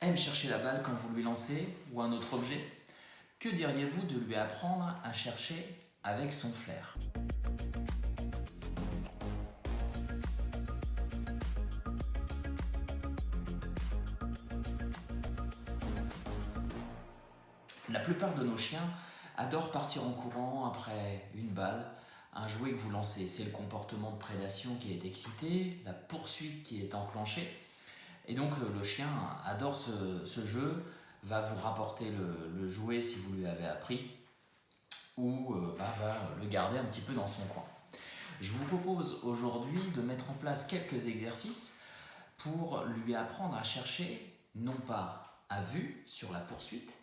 aime chercher la balle quand vous lui lancez ou un autre objet Que diriez-vous de lui apprendre à chercher avec son flair? La plupart de nos chiens adorent partir en courant après une balle, un jouet que vous lancez. C'est le comportement de prédation qui est excité, la poursuite qui est enclenchée. Et donc le chien adore ce, jeu, va vous rapporter le, jouet si vous lui avez appris, ou euh, bah, va le garder un petit peu dans son coin. Je vous propose aujourd'hui de mettre en place quelques exercices pour lui apprendre à chercher, non pas à vue sur la poursuite,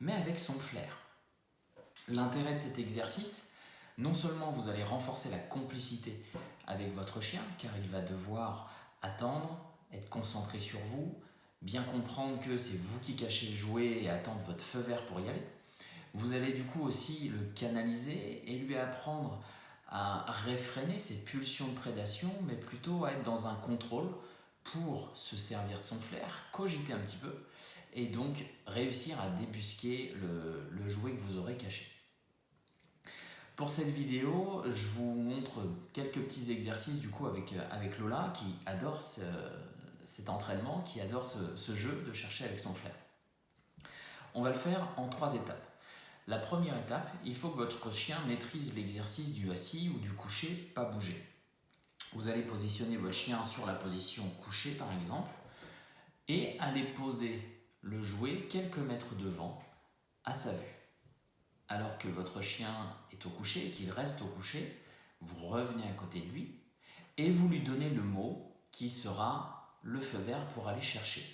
mais avec son flair. L'intérêt de cet exercice, non seulement vous allez renforcer la complicité avec votre chien, car il va devoir attendre, être concentré sur vous, bien comprendre que c'est vous qui cachez le jouet et attendre votre feu vert pour y aller. Vous allez du coup aussi le canaliser et lui apprendre à réfréner ses pulsions de prédation, mais plutôt à être dans un contrôle pour se servir de son flair, cogiter un petit peu, et donc réussir à débusquer le, jouet que vous aurez caché. Pour cette vidéo, je vous montre quelques petits exercices du coup avec, avec Lola qui adore cet entraînement, qui adore ce, jeu de chercher avec son flair. On va le faire en trois étapes. La première étape, il faut que votre chien maîtrise l'exercice du assis ou du couché, pas bouger. Vous allez positionner votre chien sur la position couché par exemple et aller poser le jouet quelques mètres devant, à sa vue. Alors que votre chien est au coucher et qu'il reste au coucher, vous revenez à côté de lui et vous lui donnez le mot qui sera le feu vert pour aller chercher.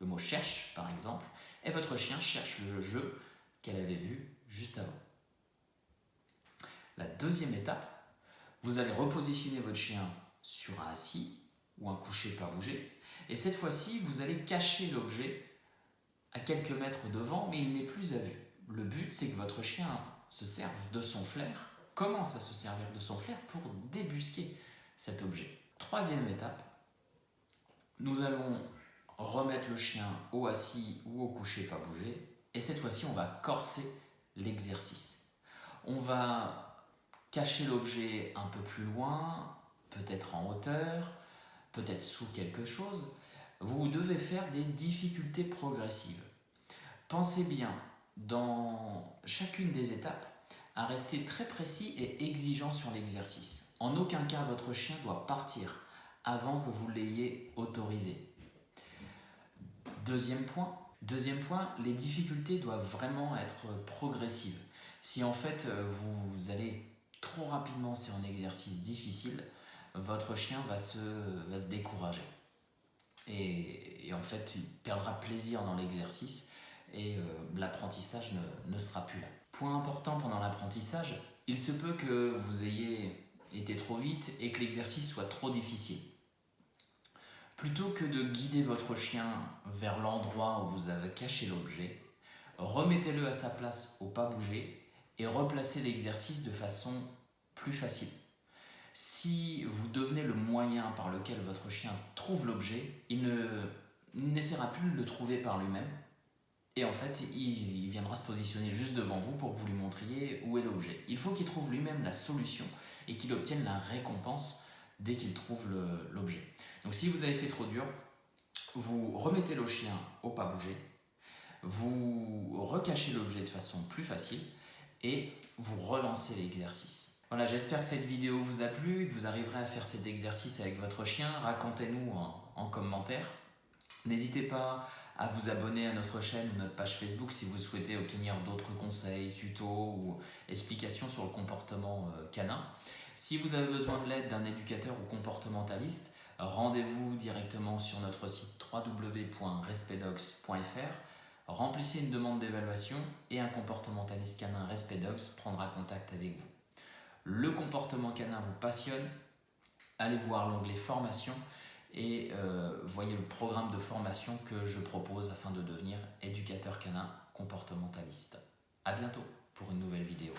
Le mot cherche, par exemple, et votre chien cherche le jeu qu'elle avait vu juste avant. La deuxième étape, vous allez repositionner votre chien sur un assis ou un coucher pas bouger, et cette fois-ci, vous allez cacher l'objet à quelques mètres devant, mais il n'est plus à vue. Le but, c'est que votre chien se serve de son flair, commence à se servir de son flair pour débusquer cet objet. Troisième étape, nous allons remettre le chien au assis ou au couché pas bouger, et cette fois-ci, on va corser l'exercice. On va cacher l'objet un peu plus loin, peut-être en hauteur, peut-être sous quelque chose, vous devez faire des difficultés progressives. Pensez bien, dans chacune des étapes, à rester très précis et exigeant sur l'exercice. En aucun cas, votre chien doit partir avant que vous l'ayez autorisé. Deuxième point, deuxième point, les difficultés doivent vraiment être progressives. Si en fait vous allez trop rapidement sur un exercice difficile, votre chien va se, va se décourager et, en fait il perdra plaisir dans l'exercice et euh, l'apprentissage ne, sera plus là. Point important pendant l'apprentissage, il se peut que vous ayez été trop vite et que l'exercice soit trop difficile. Plutôt que de guider votre chien vers l'endroit où vous avez caché l'objet, remettez-le à sa place au pas bouger et replacez l'exercice de façon plus facile. Si vous devenez le moyen par lequel votre chien trouve l'objet, il n'essaiera plus de le trouver par lui-même. Et en fait, il, viendra se positionner juste devant vous pour que vous lui montriez où est l'objet. Il faut qu'il trouve lui-même la solution et qu'il obtienne la récompense dès qu'il trouve l'objet. Donc si vous avez fait trop dur, vous remettez le chien au pas bouger, vous recachez l'objet de façon plus facile et vous relancez l'exercice. Voilà, j'espère que cette vidéo vous a plu, que vous arriverez à faire cet exercice avec votre chien. Racontez-nous en, commentaire. N'hésitez pas à vous abonner à notre chaîne ou notre page Facebook si vous souhaitez obtenir d'autres conseils, tutos ou explications sur le comportement euh, canin. Si vous avez besoin de l'aide d'un éducateur ou comportementaliste, rendez-vous directement sur notre site www.respectdogs.fr, remplissez une demande d'évaluation et un comportementaliste canin Respect prendra contact avec vous le comportement canin vous passionne, allez voir l'onglet formation et euh, voyez le programme de formation que je propose afin de devenir éducateur canin comportementaliste. A bientôt pour une nouvelle vidéo.